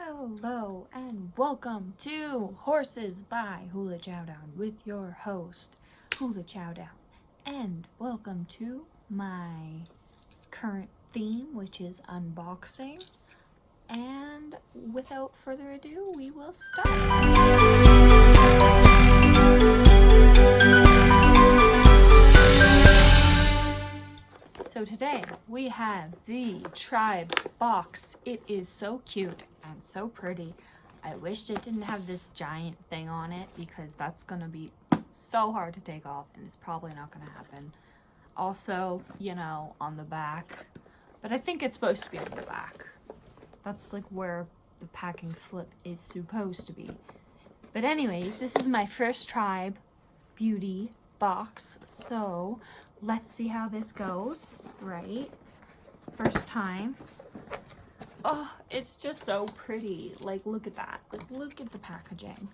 Hello and welcome to Horses by Hula Chowdown with your host, Hula Chowdown. And welcome to my current theme, which is unboxing. And without further ado, we will start. So today we have the Tribe box. It is so cute and so pretty. I wish it didn't have this giant thing on it because that's going to be so hard to take off and it's probably not going to happen. Also, you know, on the back. But I think it's supposed to be on the back. That's like where the packing slip is supposed to be. But anyways, this is my first Tribe Beauty box. So let's see how this goes, right? It's first time. Oh, it's just so pretty. Like, look at that. Like, look at the packaging.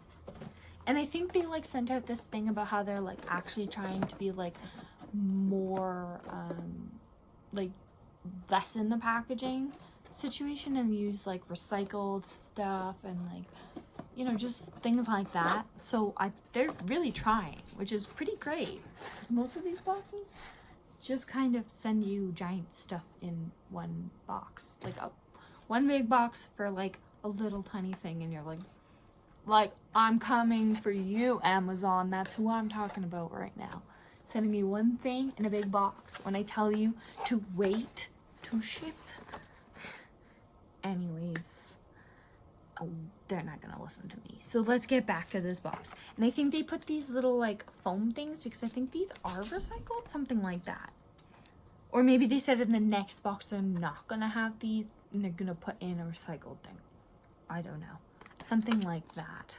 And I think they, like, sent out this thing about how they're, like, actually trying to be, like, more, um, like, lessen the packaging situation and use, like, recycled stuff and, like, you know, just things like that. So I, they're really trying, which is pretty great. Because most of these boxes just kind of send you giant stuff in one box. Like a one big box for like a little tiny thing and you're like like I'm coming for you Amazon. That's who I'm talking about right now. Sending me one thing in a big box when I tell you to wait to ship. Anyways oh, they're not gonna listen to me. So let's get back to this box. And I think they put these little like foam things because I think these are recycled something like that. Or maybe they said in the next box they're not gonna have these and they're gonna put in a recycled thing. I don't know. Something like that.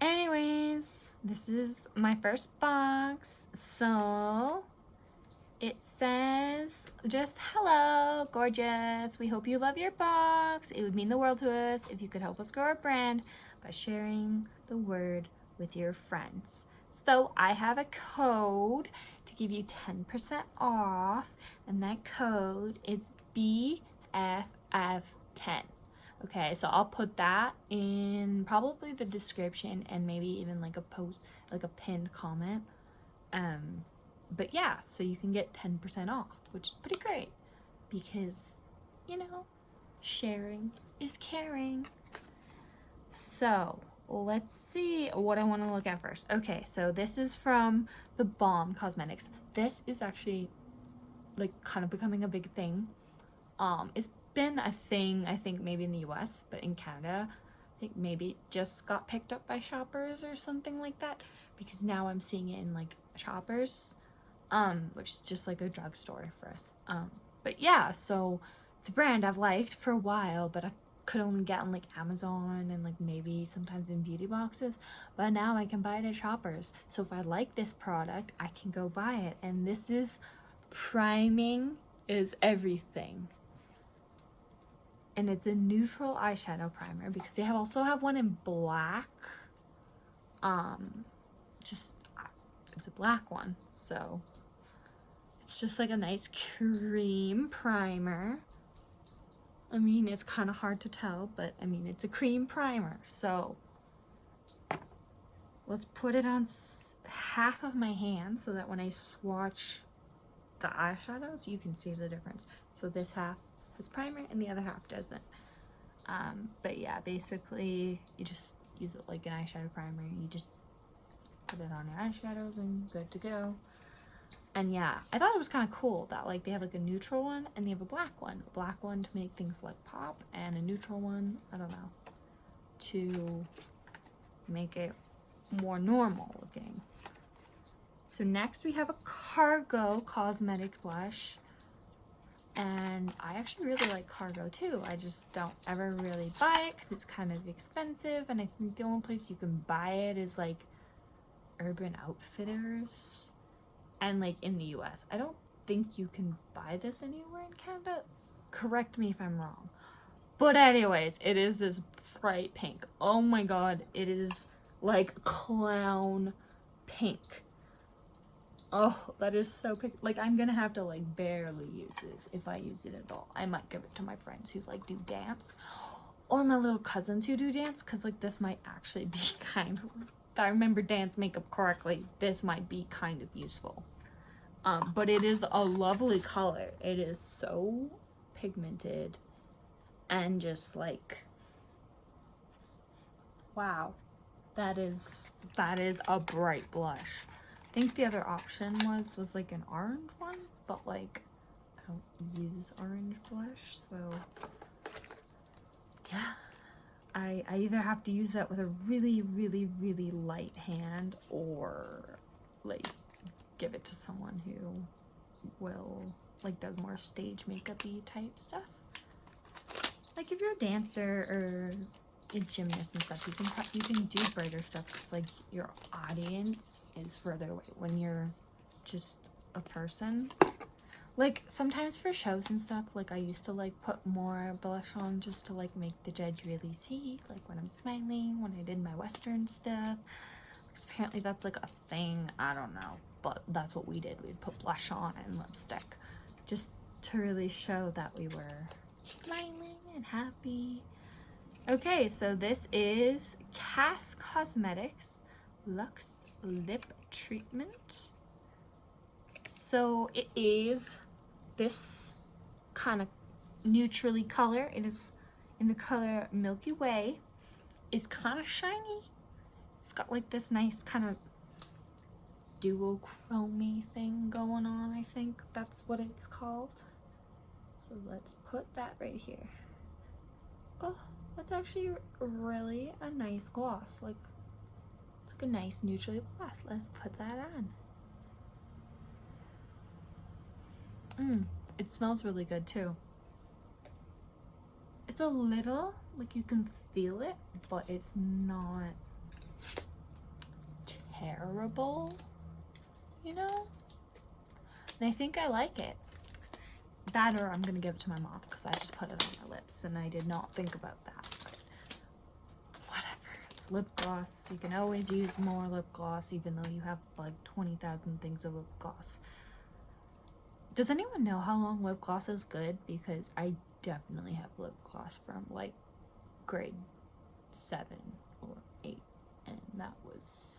Anyways, this is my first box. So it says just hello gorgeous we hope you love your box it would mean the world to us if you could help us grow our brand by sharing the word with your friends so i have a code to give you 10 percent off and that code is b FF10. Okay, so I'll put that in probably the description and maybe even like a post, like a pinned comment. Um, but yeah, so you can get 10% off, which is pretty great because, you know, sharing is caring. So let's see what I want to look at first. Okay, so this is from the Balm Cosmetics. This is actually like kind of becoming a big thing um, it's been a thing, I think, maybe in the US, but in Canada, I think maybe just got picked up by shoppers or something like that because now I'm seeing it in like shoppers, um, which is just like a drugstore for us. Um, but yeah, so it's a brand I've liked for a while, but I could only get on like Amazon and like maybe sometimes in beauty boxes, but now I can buy it at shoppers. So if I like this product, I can go buy it. And this is priming is everything and it's a neutral eyeshadow primer because they have also have one in black. Um just it's a black one so it's just like a nice cream primer. I mean it's kind of hard to tell but I mean it's a cream primer so let's put it on half of my hand so that when I swatch the eyeshadows you can see the difference. So this half has primer and the other half doesn't. Um, but yeah, basically you just use it like an eyeshadow primer. You just put it on your eyeshadows and good to go. And yeah, I thought it was kind of cool that like they have like a neutral one and they have a black one. A black one to make things like pop and a neutral one, I don't know, to make it more normal looking. So next we have a Cargo Cosmetic Blush and I actually really like cargo too. I just don't ever really buy it because it's kind of expensive and I think the only place you can buy it is like Urban Outfitters and like in the US. I don't think you can buy this anywhere in Canada. Correct me if I'm wrong. But anyways, it is this bright pink. Oh my god, it is like clown pink Oh, that is so pink. Like, I'm gonna have to, like, barely use this if I use it at all. I might give it to my friends who, like, do dance. or my little cousins who do dance because like this might actually be kind of if I remember dance makeup correctly this might be kind of useful um, but it is a lovely color it is so pigmented and just like wow that is that is a bright blush think the other option was was like an orange one but like I don't use orange blush so yeah. I, I either have to use that with a really really really light hand or like give it to someone who will like does more stage makeupy type stuff. Like if you're a dancer or a gymnast and stuff you can you can do brighter stuff like your audience is further away when you're just a person. Like sometimes for shows and stuff like i used to like put more blush on just to like make the judge really see like when i'm smiling when i did my western stuff. Apparently that's like a thing i don't know but that's what we did we'd put blush on and lipstick just to really show that we were smiling and happy okay so this is Cass Cosmetics Luxe Lip Treatment so it is this kind of neutrally color. It is in the color Milky Way. It's kind of shiny. It's got like this nice kind of duochromy thing going on, I think that's what it's called. So let's put that right here. Oh, that's actually really a nice gloss. Like, it's like a nice neutrally gloss. Let's put that on. Mm, it smells really good too. It's a little, like you can feel it, but it's not terrible, you know? And I think I like it. That or I'm gonna give it to my mom because I just put it on my lips and I did not think about that. Whatever, it's lip gloss. You can always use more lip gloss even though you have like 20,000 things of lip gloss. Does anyone know how long lip gloss is good? Because I definitely have lip gloss from like grade 7 or 8 and that was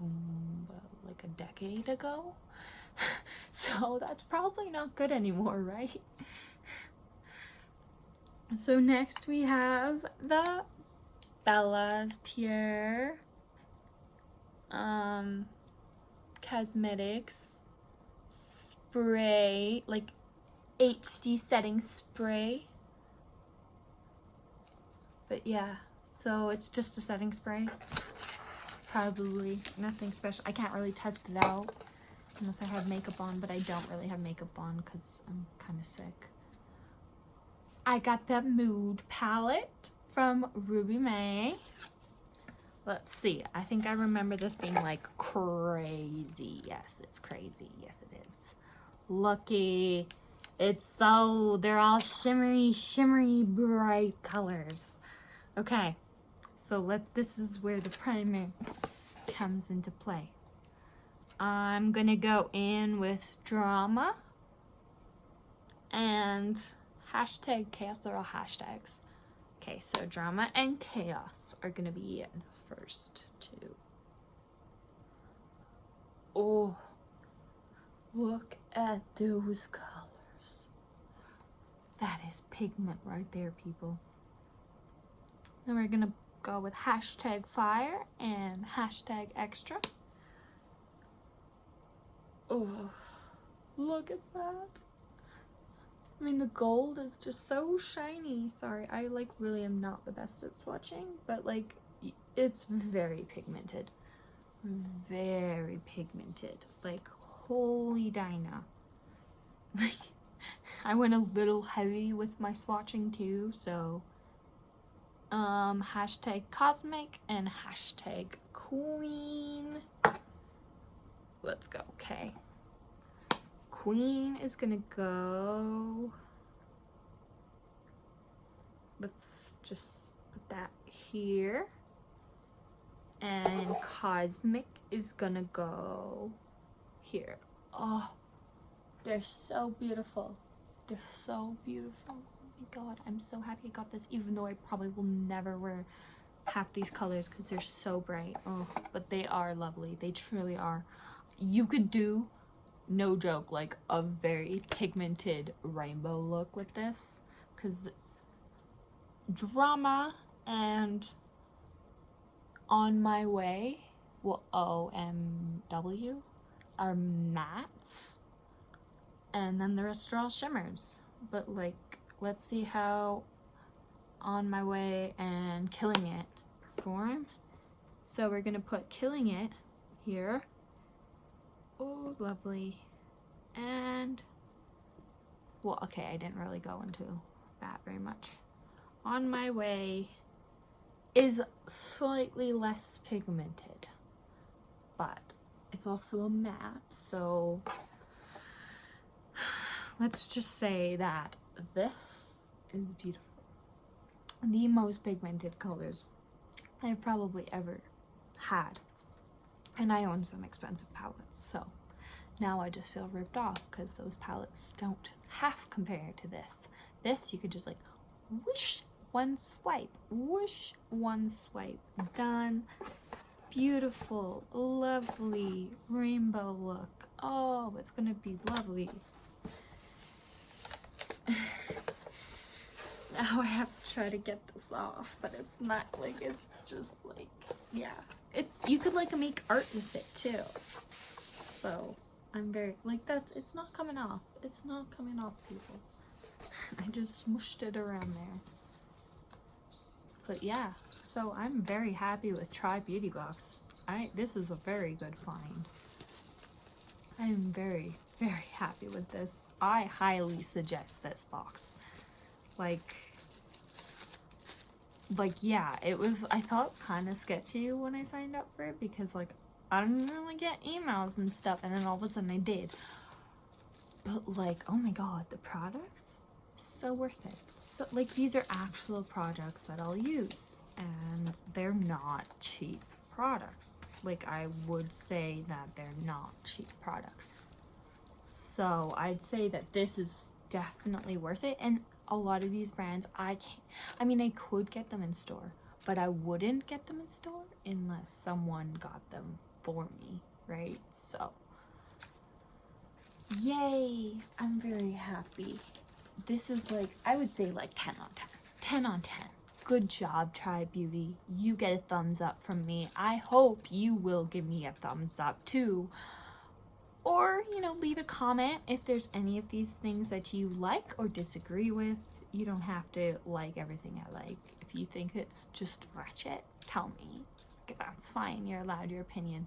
um, like a decade ago. so that's probably not good anymore, right? So next we have the Bella's Pure um, Cosmetics spray, like HD setting spray. But yeah, so it's just a setting spray. Probably nothing special. I can't really test it out unless I have makeup on, but I don't really have makeup on because I'm kind of sick. I got the Mood palette from Ruby May. Let's see. I think I remember this being like crazy. Yes, it's crazy. Yes, it is. Lucky. It's so, they're all shimmery, shimmery, bright colors. Okay, so let, this is where the primer comes into play. I'm gonna go in with drama and hashtag chaos are all hashtags. Okay, so drama and chaos are gonna be in first two. Oh, look at those colors. That is pigment right there, people. Then we're gonna go with hashtag fire and hashtag extra. Oh, look at that. I mean, the gold is just so shiny. Sorry, I like really am not the best at swatching, but like it's very pigmented. Very pigmented. Like, holy Dinah. Like, I went a little heavy with my swatching too, so um, hashtag cosmic and hashtag queen. Let's go, okay. Queen is gonna go, let's just put that here. And cosmic is gonna go here. Oh, they're so beautiful. They're so beautiful. Oh my god, I'm so happy I got this, even though I probably will never wear half these colors because they're so bright. Oh, but they are lovely. They truly are. You could do, no joke, like a very pigmented rainbow look with this. Because drama and on my way well omw are mattes. And then the rest are all shimmers. But like let's see how on my way and killing it perform. So we're gonna put killing it here oh lovely. And well okay I didn't really go into that very much. On my way is slightly less pigmented but it's also a matte so let's just say that this is beautiful. The most pigmented colors I've probably ever had and I own some expensive palettes so now I just feel ripped off because those palettes don't half compare to this. This you could just like whoosh one swipe whoosh one swipe done. Beautiful lovely rainbow look. Oh it's gonna be lovely. Now I have to try to get this off but it's not like it's just like yeah it's you could like make art with it too. So I'm very like that's it's not coming off. It's not coming off people. I just smushed it around there. But yeah. So I'm very happy with Tribe Beauty Box. I this is a very good find. I am very very happy with this. I highly suggest this box. Like like yeah it was I felt kind of sketchy when I signed up for it because like I didn't really get emails and stuff and then all of a sudden I did. But like oh my god the products? So worth it. So like these are actual products that I'll use and they're not cheap products. Like I would say that they're not cheap products. So I'd say that this is definitely worth it and a lot of these brands I can't I mean I could get them in store but I wouldn't get them in store unless someone got them for me right? So yay I'm very happy. This is like I would say like 10 on 10 10 on 10 good job tribe beauty. You get a thumbs up from me. I hope you will give me a thumbs up too or you know leave a comment if there's any of these things that you like or disagree with. You don't have to like everything I like. If you think it's just ratchet tell me. That's fine. You're allowed your opinion.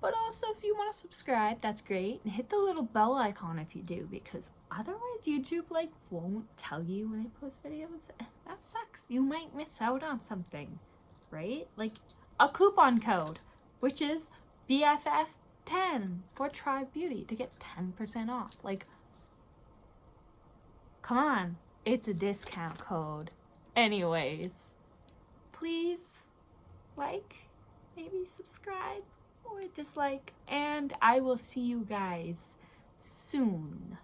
But also if you want to subscribe that's great. And hit the little bell icon if you do because otherwise YouTube like won't tell you when I post videos and that sucks. You might miss out on something right? Like a coupon code which is BFF 10 for Tribe Beauty to get 10% off. Like, come on, it's a discount code. Anyways, please like, maybe subscribe or dislike, and I will see you guys soon.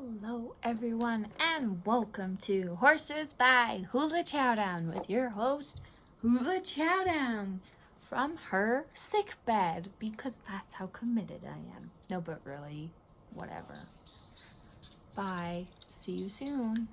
Hello everyone and welcome to Horses by Hula Chowdown with your host Hula Chowdown from her sick bed because that's how committed I am. No but really, whatever. Bye. See you soon.